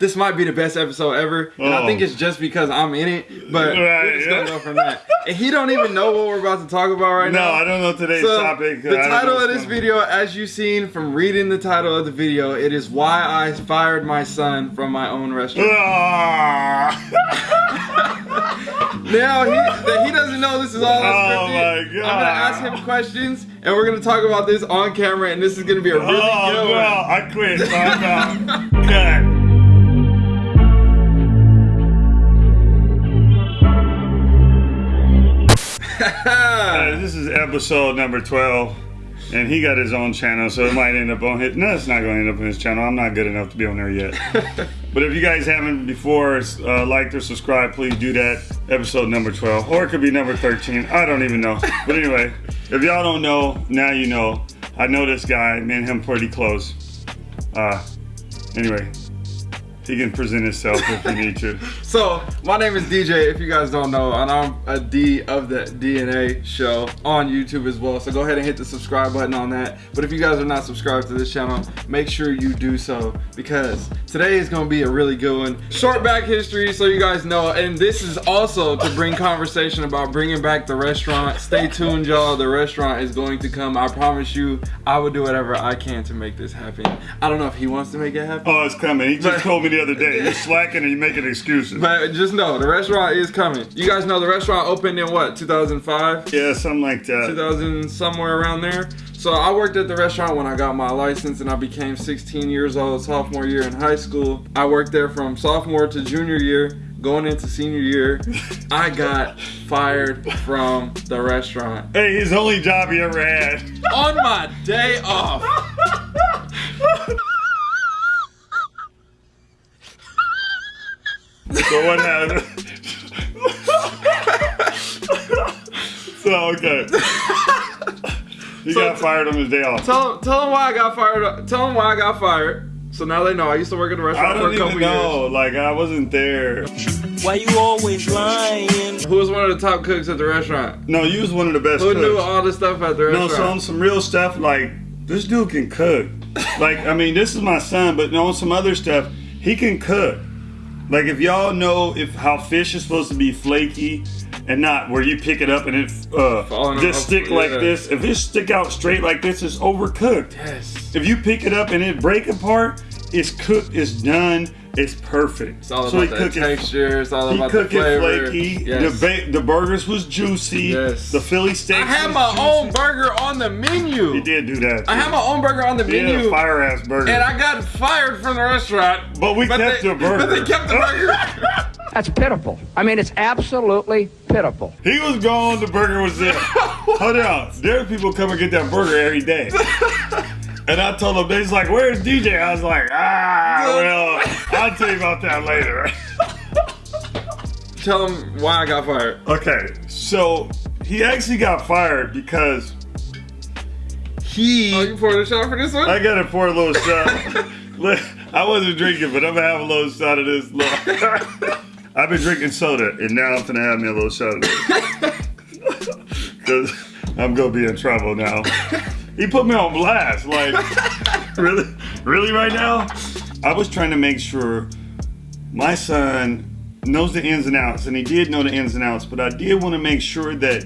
this might be the best episode ever, and I Oh. think it's just because I'm in it. But Right, we're just yeah. gonna go from that. And he don't even know what we're about to talk about right No, now. No, I don't know today's So topic. the title of this on. video, as you've seen from reading the title of the video, it is why I fired my son from my own restaurant. Ah. Now he that he doesn't know this is all Oh unscripted. my I'm gonna ask him questions, and we're gonna talk about this on camera, and this is gonna be a really oh, good no, one. I quit. I'm out. Uh, this is episode number 12, and he got his own channel, so it might end up on his. No, it's not going to end up on his channel. I'm not good enough to be on there yet. but if you guys haven't before uh, liked or subscribed, please do that. Episode number 12, or it could be number 13. I don't even know. But anyway, if y'all don't know, now you know. I know this guy. Me and him pretty close. Uh, anyway, he can present himself if you need to. So, my name is DJ, if you guys don't know, and I'm a D of the DNA show on YouTube as well. So go ahead and hit the subscribe button on that. But if you guys are not subscribed to this channel, make sure you do so because today is going to be a really good one. Short back history so you guys know, and this is also to bring conversation about bringing back the restaurant. Stay tuned, y'all. The restaurant is going to come. I promise you, I will do whatever I can to make this happen. I don't know if he wants to make it happen. Oh, it's coming. He just told me the other day. You're slacking and you're making excuses. But just know the restaurant is coming. You guys know the restaurant opened in what 2005, yeah, something like that. 2000 somewhere around there. So I worked at the restaurant when I got my license and I became 16 years old, sophomore year in high school. I worked there from sophomore to junior year, going into senior year. I got fired from the restaurant Hey, his only job he ever had. on my day off. So what happened? so okay. He So- got fired on his day off. Tell them, tell them why I got fired. Tell them why I got fired. So now they know. I used to work at the restaurant for don't a even couple know. years. Like I wasn't there. Why you always lying? Who was one of the top cooks at the restaurant? No, you was one of the best Who knew cooks. all the stuff at the restaurant? No, restaurant? so on some real stuff, like this dude can cook. Like I mean, this is my son, but on some other stuff, he can cook. Like if y'all know if how fish is supposed to be flaky and not where you pick it up and it uh, Falling just off, stick like this. If it stick out straight like this, it's overcooked. yes. If you pick it up and it break apart, it's cooked, it's done, it's perfect. It's all So about the cook it- texture. It's all He about the cooked it flavor. flaky. Yes. The ba- the burgers was juicy. Yes. The Philly steak. I had my own burger on the menu. He did do that. I had my own burger on the He had menu. a fire ass burger. and I got fired from the restaurant. But we kept they, the burger. But they kept the burger. That's pitiful. I mean, it's absolutely pitiful. he was gone. The burger was there. Hold on. There are people come and get that burger every day. And I told them, they was like, where's DJ? I was like, ah, well, I'll tell you about that later. Tell them why I got fired. okay, so he actually got fired because he. Oh, you poured a shot for this one? I gotta pour a little shot. I wasn't drinking, but I'm gonna have a little shot of this. Look. I've been drinking soda, and now I'm gonna have me a little shot of this. Because I'm gonna be in trouble now. He put me on blast. Like, really? Really, right now? I was trying to make sure my son knows the ins and outs, and he did know the ins and outs, but I did want to make sure that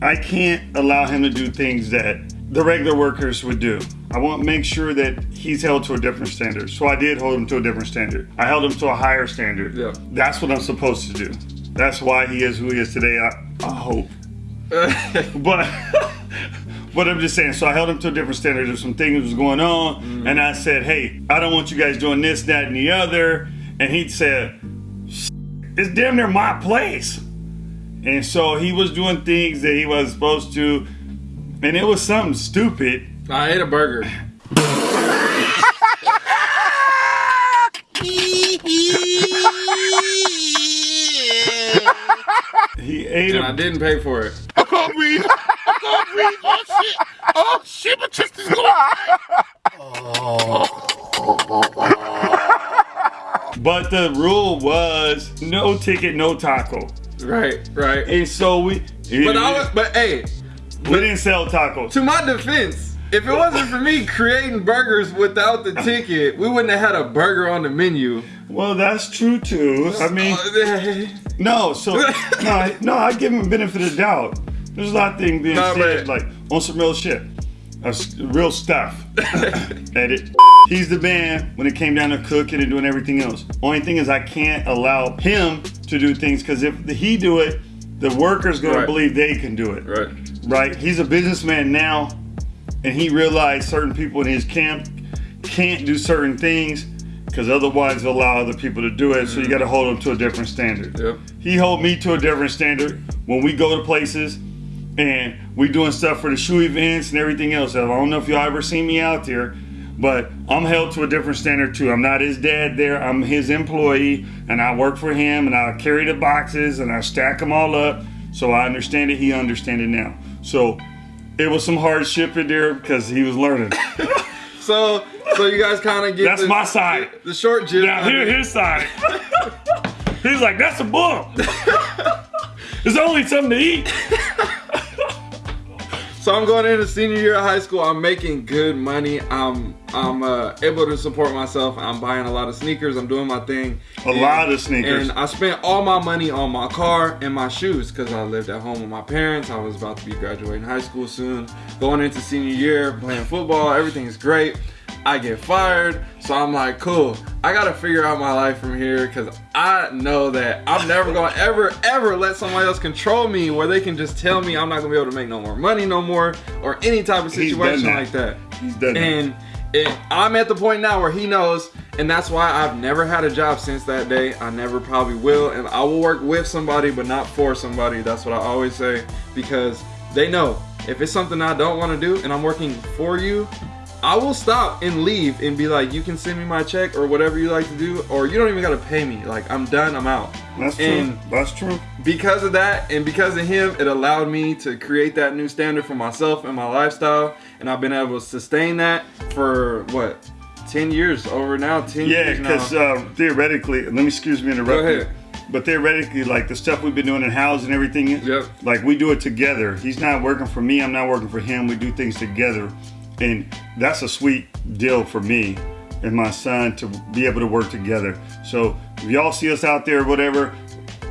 I can't allow him to do things that the regular workers would do. I want to make sure that he's held to a different standard. So I did hold him to a different standard. I held him to a higher standard. Yeah. That's what I'm supposed to do. That's why he is who he is today. I, I hope. But but I'm just saying, so I held him to a different standard. There's some things was going on, mm. and I said, Hey, I don't want you guys doing this, that, and the other. And he said, It's damn near my place. And so he was doing things that he was supposed to, and it was something stupid. I ate a burger. He ate And I a didn't pay for it. I can't breathe. Oh shit. Oh shit, my chest is going. but the rule was no ticket, no taco. Right, right. And so we But I was, but hey, we didn't sell tacos. to my defense, If it wasn't for me creating burgers without the ticket, we wouldn't have had a burger on the menu. Well, that's true too. I mean, no, so no, I- no, I give him benefit of doubt. There's a lot of things being Nah, said, like on some real shit, real stuff. and it, he's the man when it came down to cooking and doing everything else. Only thing is, I can't allow him to do things because if he do it, the workers gonna Right. believe they can do it. right. right? He's a businessman now, and he realized certain people in his camp can't do certain things because otherwise they'll allow other people to do it. So you mm. got to hold them to a different standard. Yep. He hold me to a different standard when we go to places and we doing stuff for the shoe events and everything else. I don't know if y'all ever seen me out there. But I'm held to a different standard too. I'm not his dad there. I'm his employee, and I work for him, and I carry the boxes, and I stack them all up. So I understand it. He understand it now. So it was some hardship in there because he was learning. So, so you guys kind of get That's the, my side. the short gist. Now here, his side. He's like, that's a bump. it's only something to eat. So I'm going into senior year of high school. I'm making good money. I'm I'm uh, able to support myself. I'm buying a lot of sneakers. I'm doing my thing. A lot of sneakers. And I spent all my money on my car and my shoes because I lived at home with my parents. I was about to be graduating high school soon. Going into senior year, playing football. Everything's great. I get fired. So I'm like, cool. I gotta figure out my life from here because I know that I'm never gonna ever, ever let somebody else control me where they can just tell me I'm not gonna be able to make no more money no more or any type of situation that. like that. He's done. And it, I'm at the point now where he knows, and that's why I've never had a job since that day. I never probably will, and I will work with somebody, but not for somebody. That's what I always say because they know if it's something I don't want to do and I'm working for you, I will stop and leave and be like, you can send me my check or whatever you like to do, or you don't even gotta pay me. Like I'm done, I'm out. That's true. That's true. because of that and because of him, it allowed me to create that new standard for myself and my lifestyle. And I've been able to sustain that for what, 10 years over now? 10 Yeah, years now. because uh, theoretically, let me excuse me interrupt Go you. ahead. But theoretically, like the stuff we've been doing in house and everything, Yep. like we do it together. He's not working for me. I'm not working for him. We do things together, and that's a sweet deal for me and my son to be able to work together. So if y'all see us out there, whatever,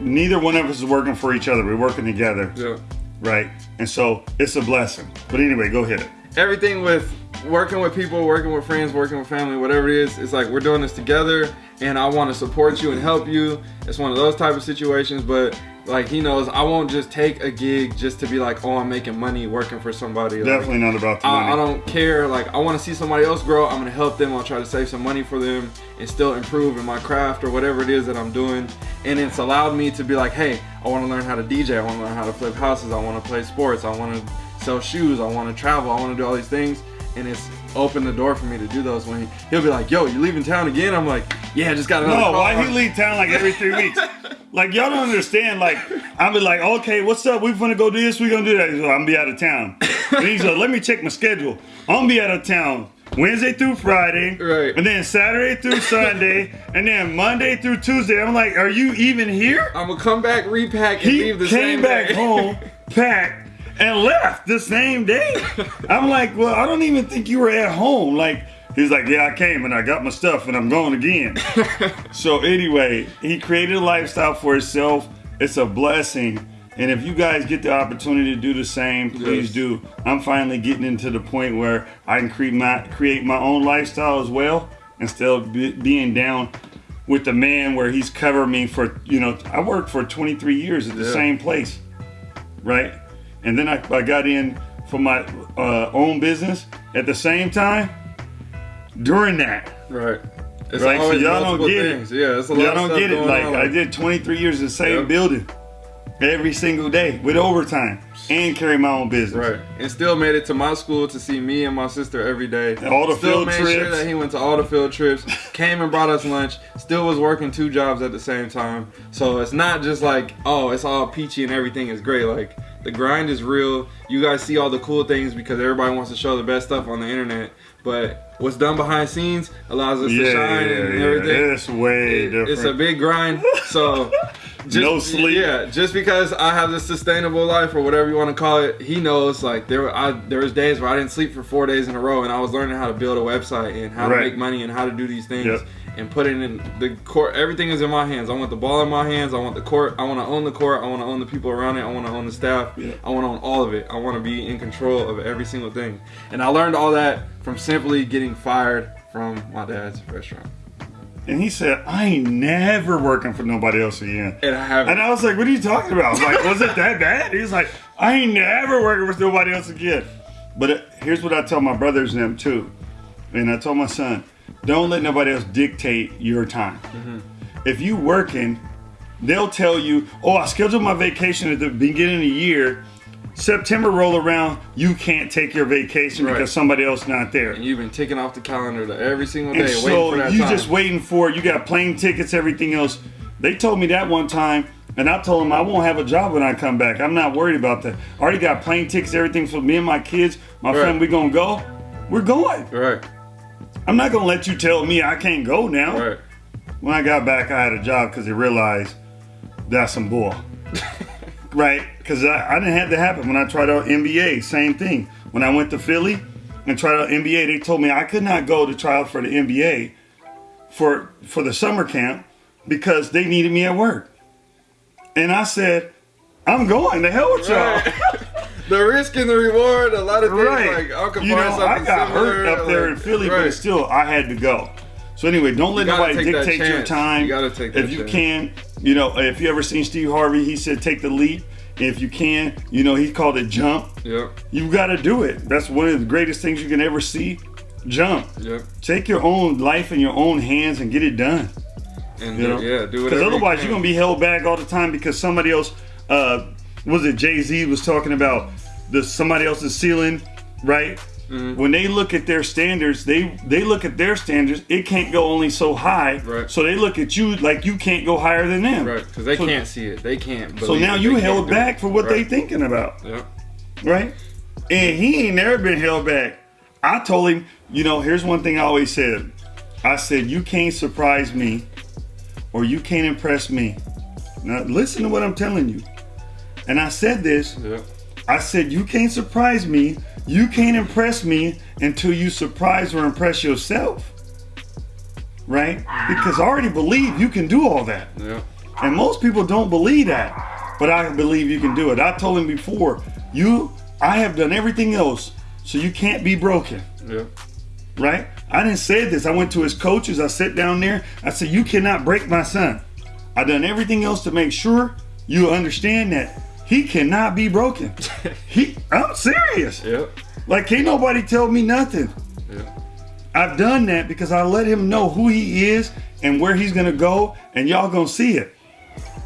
neither one of us is working for each other. We're working together, Yeah. right? And so it's a blessing. But anyway, go ahead. everything with working with people, working with friends, working with family, whatever it is, it's like we're doing this together and I want to support you and help you. It's one of those type of situations, but like he knows I won't just take a gig just to be like, oh, I'm making money working for somebody. Like, Definitely not about the money. I, I don't care. Like I want to see somebody else grow. I'm gonna help them. I'll try to save some money for them and still improve in my craft or whatever it is that I'm doing. And it's allowed me to be like, hey, I want to learn how to DJ. I want to learn how to flip houses. I want to play sports. I want to sell shoes. I want to travel. I want to do all these things. And it's opened the door for me to do those. When he, he'll be like, yo, you leaving town again? I'm like, yeah, just got another No, why he leave town like every three weeks? Like y'all don't understand. Like I'm be like, okay, what's up? We're gonna go do this. We gonna do that. He's like, I'm gonna be out of town. And he's like, let me check my schedule. I'm gonna be out of town Wednesday through Friday, Right. And then Saturday through Sunday, and then Monday through Tuesday. I'm like, are you even here? I'm gonna come back, repack, and He leave the came back home, packed, and left the same day. I'm like, well, I don't even think you were at home. Like, he's like, yeah, I came and I got my stuff and I'm going again. so anyway, he created a lifestyle for himself. It's a blessing. And if you guys get the opportunity to do the same, please Yes. do. I'm finally getting into the point where I can create my create my own lifestyle as well, instead of be, being down with the man where he's covered me for you know I worked for 23 years at the Yeah. same place, right? And then I, I got in for my uh, own business at the same time during that. Right. It's Right, so y'all don't get it. Yeah, it's a lot Y'all don't get it. Like on. I did 23 years in the same Yep. building every single day with overtime and carry my own business. Right. And still made it to my school to see me and my sister every day. And all the still field made sure that he went to all the field trips, came and brought us lunch, still was working two jobs at the same time. So it's not just like, oh, it's all peachy and everything is great. Like the grind is real. You guys see all the cool things because everybody wants to show the best stuff on the internet. But what's done behind scenes allows us Yeah, to shine yeah, and yeah. everything. It's way different. It's a big grind. So no sleep. Yeah, just because I have this sustainable life or whatever you want to call it, he knows like there were I there was days where I didn't sleep for four days in a row, and I was learning how to build a website and how Right. to make money and how to do these things. Yep. And put it in the court. Everything is in my hands. I want the ball in my hands. I want the court. I want to own the court. I want to own the people around it. I want to own the staff. Yeah. I want to own all of it. I want to be in control of every single thing. And I learned all that from simply getting fired from my dad's restaurant. And he said, I ain't never working for nobody else again. And I haven't. And I was like, what are you talking about? I was like, was it that bad? He's like, I ain't never working with nobody else again. But uh, here's what I tell my brothers and them too. And I told my son, don't let nobody else dictate your time. Mm-hmm. If you working, they'll tell you, oh, I scheduled my vacation at the beginning of the year. September roll around, you can't take your vacation Right. because somebody else not there. and you've been ticking off the calendar to every single day, And waiting so for that you time. just waiting for it. You got plane tickets, everything else. They told me that one time, and I told them I won't have a job when I come back. I'm not worried about that. I already got plane tickets, everything for me and my kids. My Right. friend, we gonna go. We're going. right, I'm not gonna let you tell me I can't go now. right. When I got back, I had a job because they realized that's some bull. right? Because I, I didn't have that happen when I tried out NBA. Same thing. When I went to Philly and tried out NBA, they told me I could not go to try out for the NBA for for the summer camp because they needed me at work. And I said, I'm going. The hell with y'all. Right. the risk and the reward, a lot of things Right. like I could you know, I got similar, hurt up there like- in Philly, right. but still, I had to go. So anyway, don't let nobody dictate your time. You gotta take If you chance. can, you know, if you ever seen Steve Harvey, he said take the leap. If you can, you know, he called it jump. Yep, You got to do it. That's one of the greatest things you can ever see. Jump. yep. Take your own life in your own hands and get it done. And You know, yeah, do whatever. Because otherwise, you you're gonna be held back all the time because somebody else. Uh, was it Jay Z was talking about the somebody else's ceiling, right? Mm-hmm. When they look at their standards, they they look at their standards. It can't go only so high, Right. so they look at you like you can't go higher than them, right because they So- can't see it. They can't. So now you held back for what they thinking about, Yep. right? And he ain't never been held back. I told him, you know, here's one thing I always said. I said, you can't surprise me or you can't impress me. Now listen to what I'm telling you. And I said this, Yep. I said, you can't surprise me, you can't impress me until you surprise or impress yourself. Right? Because I already believe you can do all that. Yep. And most people don't believe that. But I believe you can do it. I told him before, you, I have done everything else, so you can't be broken. Yep. Right? I didn't say this. I went to his coaches. I sat down there. I said, You cannot break my son. I've done everything else to make sure you understand that he cannot be broken. he I'm serious. Yep. Like can't nobody tell me nothing. Yep. I've done that because I let him know who he is and where he's gonna go, and y'all gonna see it.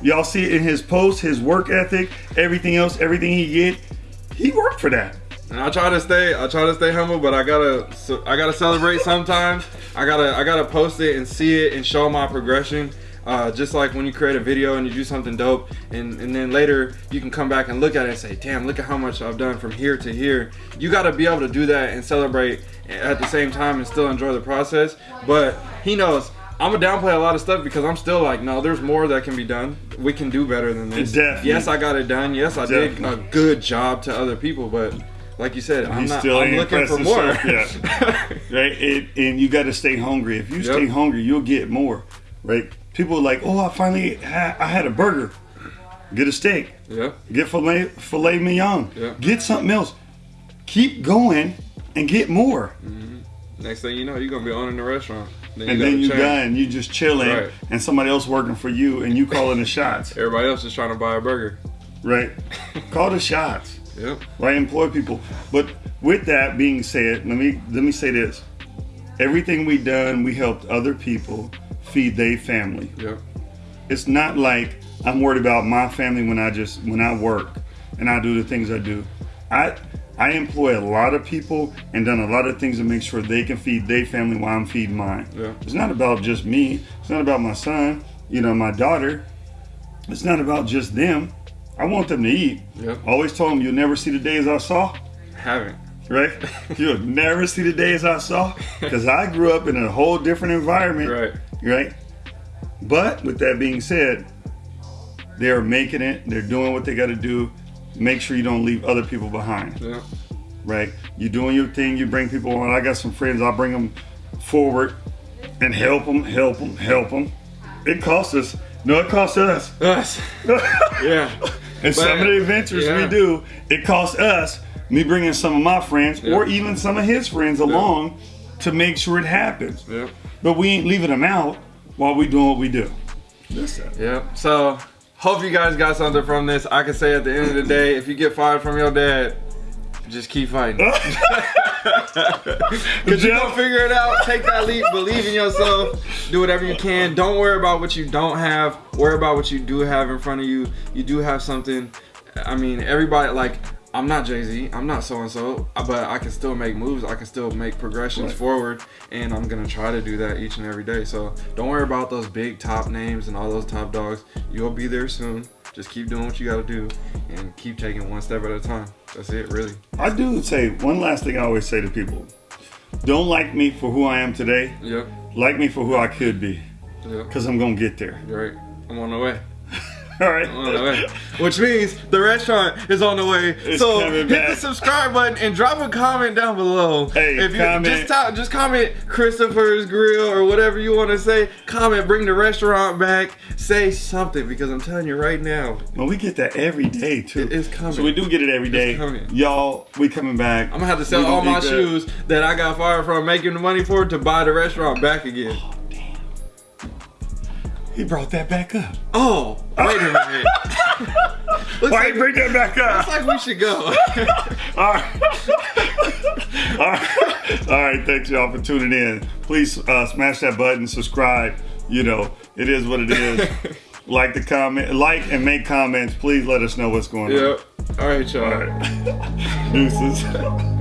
Y'all see it in his posts, his work ethic, everything else, everything he get. He worked for that. And I try to stay, I try to stay humble, but I gotta, I gotta celebrate sometimes. I gotta, I gotta post it and see it and show my progression. Uh, just like when you create a video and you do something dope, and, and then later you can come back and look at it and say, "Damn, look at how much I've done from here to here." You gotta be able to do that and celebrate at the same time and still enjoy the process. But he knows I'm gonna downplay a lot of stuff because I'm still like, no, there's more that can be done. We can do better than this. Definitely. Yes, I got it done. Yes, I did a good job to other people, but like you said, I'm He not. still I'm looking for more. himself right? It, and you got to stay hungry. If you stay hungry, you'll get more, right? People are like, oh, I finally ha- I had a burger. Get a steak. yeah, Get filet filet mignon. Yep. Get something else. Keep going and get more. Mm-hmm. Next thing you know, you're gonna be owning the restaurant. Then and then you change. done. You just chilling, Right. and somebody else working for you, and you calling the shots, Everybody else is trying to buy a burger. right? Call the shots. Yep. right? Employ people. But with that being said, let me let me say this: everything we done, we helped other people feed their family. Yep. It's not like I'm worried about my family when I just when I work and I do the things I do. I I employ a lot of people and done a lot of things to make sure they can feed their family while I'm feeding mine. Yeah. It's not about just me. It's not about my son. You know, my daughter. It's not about just them. I want them to eat. Yep. I always told them you'll never see the days I saw Haven't. right? You'll never see the days I saw because I grew up in a whole different environment, Right. Right? But with that being said, They're making it. They're doing what they got to do. Make sure you don't leave other people behind. Yeah. Right? You're doing your thing. You bring people on. I got some friends. I'll bring them forward and help them, help them, help them. It costs us. No, it costs us. Us. Yeah. And some of the adventures yeah. we do, it costs us, me bringing some of my friends or even some of his friends along to make sure it happens. Yep. But we ain't leaving them out while we doing what we do. That's it. Yep. So hope you guys got something from this. I can say at the end of the day, if you get fired from your dad, just keep fighting. Cause you gonna figure it out. Take that leap. Believe in yourself. Do whatever you can. Don't worry about what you don't have. Worry about what you do have in front of you. You do have something. I mean, everybody like. I'm not Jay Z. I'm not so and so, but I can still make moves. I can still make progressions Right. forward, and I'm gonna try to do that each and every day. So don't worry about those big top names and all those top dogs. You'll be there soon. Just keep doing what you gotta do, and keep taking one step at a time. That's it, really. I do say one last thing I always say to people. Don't like me for who I am today. Yep. Like me for who I could be. Yep. Because I'm going to get there. You're right. I'm on the way. All right. I'm on the way. Which means the restaurant is on the way. It's so hit back. the subscribe button and drop a comment down below. Hey, if you comment. just talk, just comment Christopher's Grill or whatever you want to say. Comment, bring the restaurant back. Say something because I'm telling you right now, Well, we get that every day, too. It is coming. So we do get it every day. coming. Y'all, we coming back. I'm gonna have to sell We all my eat that. shoes that I got fired from making the money for to buy the restaurant back again. He brought that back up. Oh, wait a minute. Why like, you bring that back up? looks like we should go. All right. All right. All right. Thanks, y'all, for tuning in. Please uh, smash that button, subscribe. You know, it is what it is. like the comment, like and make comments. Please let us know what's going on. yep. All right, y'all. All right. Deuces.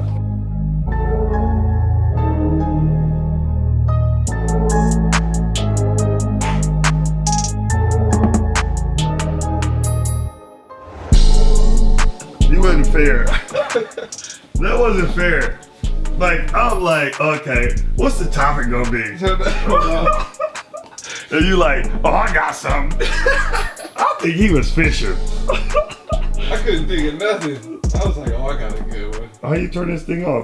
Fair. that wasn't fair. Like, I'm like, okay, what's the topic gonna be? And you like, oh, I got something. I think he was fishing. I couldn't think of nothing. I was like, oh, I got a good one. How you turn this thing off?